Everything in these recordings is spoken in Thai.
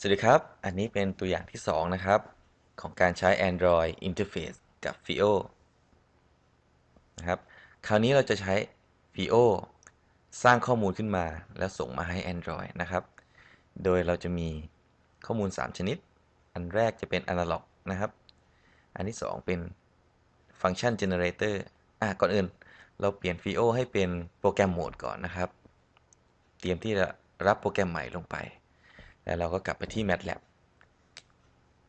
สวัสดีครับ อันนี้เป็นตัวอย่างที่ 2 นะครับ ของการใช้ Android Interface กับ FIO นะครับ คราวนี้เราจะใช้ FIO สร้างข้อมูลขึ้นมาแล้วส่งมาให้ Android นะครับ โดยเราจะมีข้อมูล 3 ชนิด อันแรกจะเป็น Analog นะครับ อันที่ 2 เป็น Function Generator อะก่อนอื่น เราเปลี่ยน FIO ให้เป็นโปรแกรมโหมดก่อนนะครับ เตรียมที่จะรับโปรแกรมใหม่ลงไป แล้วเราก็กลับไปที่ MATLAB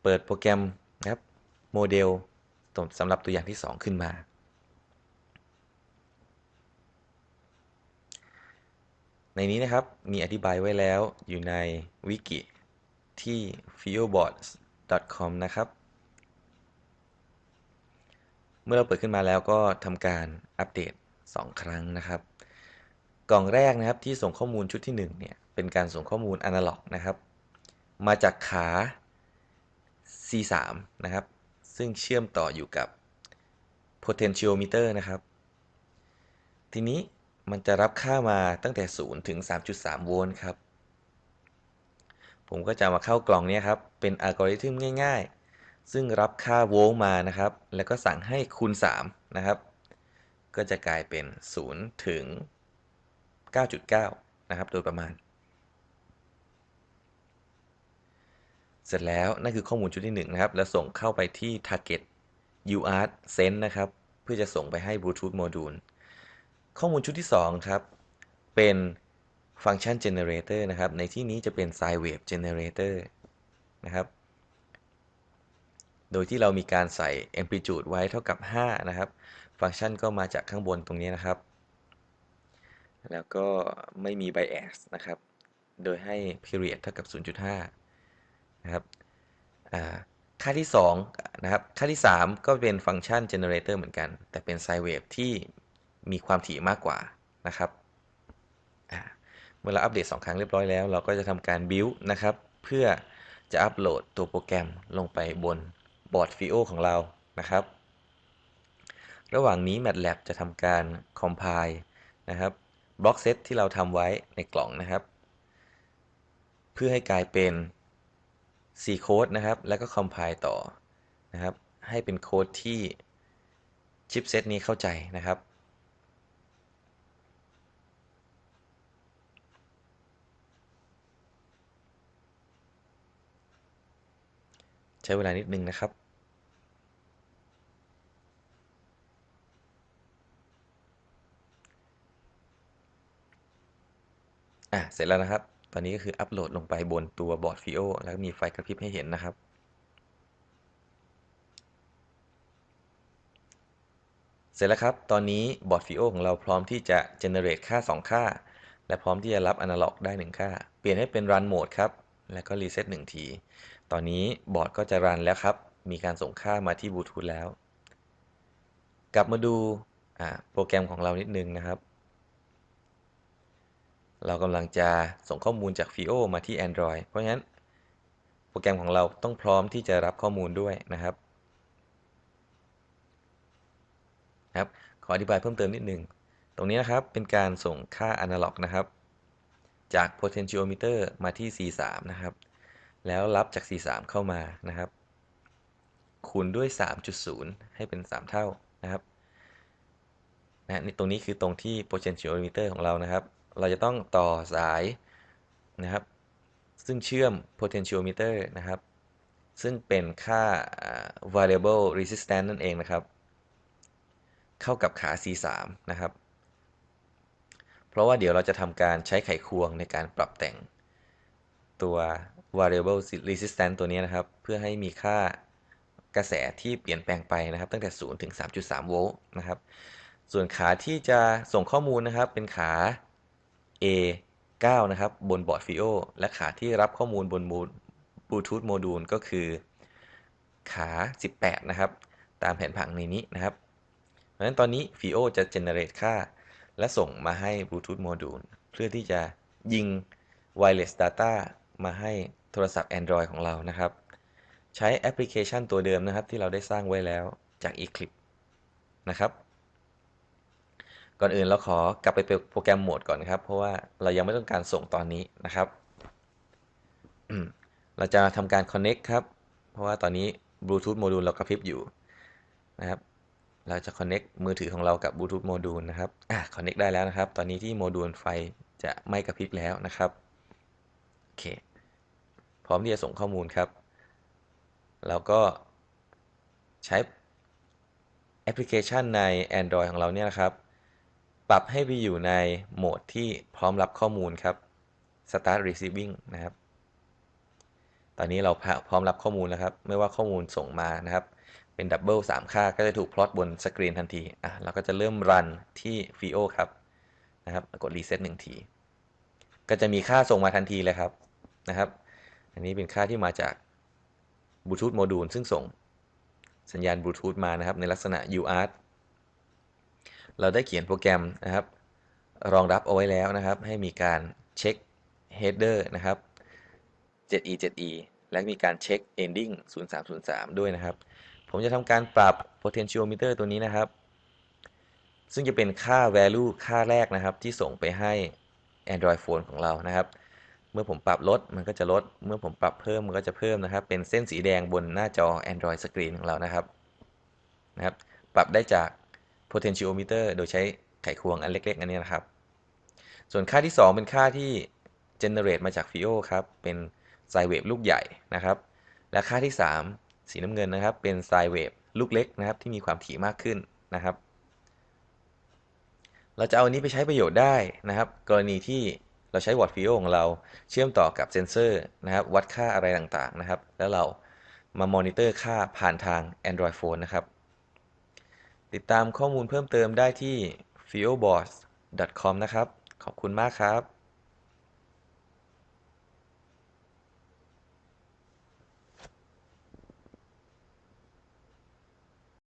เปิดโปรแกรมนะครับโมเดลสำหรับตัวอย่างที่ 2 ขึ้นมา ในนี้นะครับมีอธิบายไว้แล้วอยู่ในวิกิที่ fioboards.com นะครับ เมื่อเราเปิดขึ้นมาแล้วก็ทำการอัปเดต 2 ครั้งนะครับ กล่องแรกนะครับที่ส่งข้อมูลชุดที่1เนี่ยเป็นการส่งข้อมูลอนาล็อกนะครับ มาจากขา C3 นะครับ ซึ่งเชื่อมต่ออยู่กับ potentiometer นะครับ ทีนี้มันจะรับค่ามาตั้งแต่ 0 ถึง 3.3 โวลต์ครับ ผมก็จะมาเข้ากล่องนี้ครับ เป็นอัลกอริทึมง่ายๆ ซึ่งรับค่าโวลต์มานะครับ แล้วก็สั่งให้คูณ 3 นะครับ ก็จะกลายเป็น 0 ถึง 9.9 นะครับ โดยประมาณ เสร็จแล้วนั่นคือข้อมูลชุดที่1นะครับ แล้วส่งเข้าไปที่ target UART send นะครับ เพื่อจะส่งไปให้ Bluetooth module ข้อมูลชุดที่ 2 ครับ เป็น function generator นะครับ ในที่นี้จะเป็น sine wave generator นะครับ โดยที่เรามีการใส่ amplitude ไว้เท่ากับ 5 นะครับ ฟังก์ชันก็มาจากข้างบนตรงนี้นะครับ แล้วก็ไม่มี bias นะครับ โดยให้ period เท่ากับ 0.5 นะครับค่าที่2นะครับค่าที่ 3 ก็เป็นฟังก์ชัน generator เหมือนกัน แต่เป็น sine wave ที่มีความถี่มากกว่านะครับเมื่อเราอัปเดต 2 ครั้งเรียบร้อยแล้ว เราก็จะทำการ build นะครับ เพื่อจะอัปโหลดตัวโปรแกรมลงไปบนบอร์ด FIO ของเรานะครับ ระหว่างนี้ MATLAB จะทำการ compile นะครับบล็อกเซตที่เราทำไว้ในกล่องนะครับ เพื่อให้กลายเป็น C โค้ดนะครับ แล้วก็ compile ต่อนะครับ ให้เป็นโค้ดที่ชิปเซตนี้เข้าใจนะครับ ใช้เวลานิดนึงนะครับอะเสร็จแล้วนะครับ ตอนนี้ก็คืออัปโหลดลงไปบนตัวบอร์ด FIO แล้วมีไฟกระพริบให้เห็นนะครับ เสร็จแล้วครับ ตอนนี้บอร์ด FIO ของเราพร้อมที่จะ generate ค่า 2 ค่า และพร้อมที่จะรับ analog ได้ 1 ค่า เปลี่ยนให้เป็น run mode ครับ แล้วก็ reset 1 ที ตอนนี้บอร์ดก็จะรันแล้วครับ มีการส่งค่ามาที่บลูทูธแล้ว กลับมาดูโปรแกรมของเรานิดนึงนะครับ เรากำลังจะส่งข้อมูลจาก FIO มาที่ Android เพราะฉะนั้นโปรแกรมของเราต้องพร้อมที่จะรับข้อมูลด้วยนะครับครับ ขออธิบายเพิ่มเติมนิดนึง ตรงนี้นะครับเป็นการส่งค่า Analog นะครับ จาก Potentiometer มาที่ C3 นะครับ แล้วรับจาก C3 เข้ามานะครับ คูณด้วย 3.0 ให้เป็น 3 เท่านะครับนะนี่ตรงนี้คือตรงที่ potentiometer ของเรานะครับ เราจะต้องต่อสายนะครับ ซึ่งเชื่อม potentiometer นะครับ ซึ่งเป็นค่า variable resistance นั่นเองนะครับ เข้ากับขา C3 นะครับ เพราะว่าเดี๋ยวเราจะทำการใช้ไขควงในการปรับแต่งตัว variable resistance ตัวนี้นะครับ เพื่อให้มีค่ากระแสที่เปลี่ยนแปลงไปนะครับ ตั้งแต่ 0 ถึง 3.3 โวลต์นะครับ ส่วนขาที่จะส่งข้อมูลนะครับ เป็นขา A 9 นะครับ บนบอร์ด FIO และขาที่รับข้อมูลบนบลูทูธโมดูลก็คือ ขา 18 นะครับ ตามแผนผังในนี้นะครับเพราะฉะนั้นตอนนี้ FIO จะ generate ค่า และส่งมาให้บลูทูธโมดูลเพื่อที่จะยิง wireless data มาให้โทรศัพท์ Android ของเรานะครับ ใช้แอปพลิเคชันตัวเดิมนะครับที่เราได้สร้างไว้แล้วจาก Eclipse นะครับ ก่อนอื่นเราขอกลับไปโปรแกรมโหมดก่อนครับ เพราะว่าเรายังไม่ต้องการส่งตอนนี้นะครับ เราจะทำการ connect ครับ เพราะว่าตอนนี้ Bluetooth โมดูลเรากระพริบอยู่นะครับ เราจะ connect มือถือของเรากับ Bluetooth โมดูลนะครับอะ connect ได้แล้วนะครับ ตอนนี้ที่โมดูลไฟจะไม่กระพริบแล้วนะครับโอเค พร้อมที่จะส่งข้อมูลครับ เราก็ใช้แอปพลิเคชันใน Android ของเราเนี่ยนะครับ ปรับให้ไปอยู่ในโหมดที่พร้อมรับข้อมูลครับ Start Receiving นะครับ ตอนนี้เราพร้อมรับข้อมูลแล้วครับ ไม่ว่าข้อมูลส่งมานะครับ เป็น double 3ค่าก็จะถูกพลอตบนสกรีนทันที อะ เราก็จะเริ่ม run ที่ FIO ครับ นะครับ กดรีเซ็ตหนึ่งที ก็จะมีค่าส่งมาทันทีเลยครับ นะครับ อันนี้เป็นค่าที่มาจากบลูทูธโมดูลซึ่งส่งสัญญาณบลูทูธมานะครับ ในลักษณะ UART เราได้เขียนโปรแกรมนะครับ รองรับเอาไว้แล้วนะครับ ให้มีการเช็ค header นะครับ 7e 7e และมีการเช็ค ending 0303 ด้วยนะครับ ผมจะทำการปรับ potentiometer ตัวนี้นะครับ ซึ่งจะเป็นค่า value ค่าแรกนะครับ ที่ส่งไปให้ Android phone ของเรานะครับ เมื่อผมปรับลดมันก็จะลด เมื่อผมปรับเพิ่มมันก็จะเพิ่มนะครับ เป็นเส้นสีแดงบนหน้าจอ Android Screen ของเรานะครับนะครับ ปรับได้จาก potentiometer โดยใช้ไขควงอันเล็กๆ อันนี้นะครับ ส่วนค่าที่ 2 เป็นค่าที่ generate มาจาก FIO ครับ เป็น sine wave ลูกใหญ่นะครับ และค่าที่ 3 สีน้ำเงินนะครับ เป็น sine wave ลูกเล็กนะครับ ที่มีความถี่มากขึ้นนะครับ เราจะเอาอันนี้ไปใช้ประโยชน์ได้นะครับ กรณีที่เราใช้บอร์ด FIO ของเราเชื่อมต่อกับเซนเซอร์นะครับ วัดค่าอะไรต่างๆนะครับ แล้วเรามามอนิเตอร์ค่าผ่านทาง Android Phone นะครับ ติดตามข้อมูลเพิ่มเติมได้ที่ f i o b o s s c o m นะครับ ขอบคุณมากครับ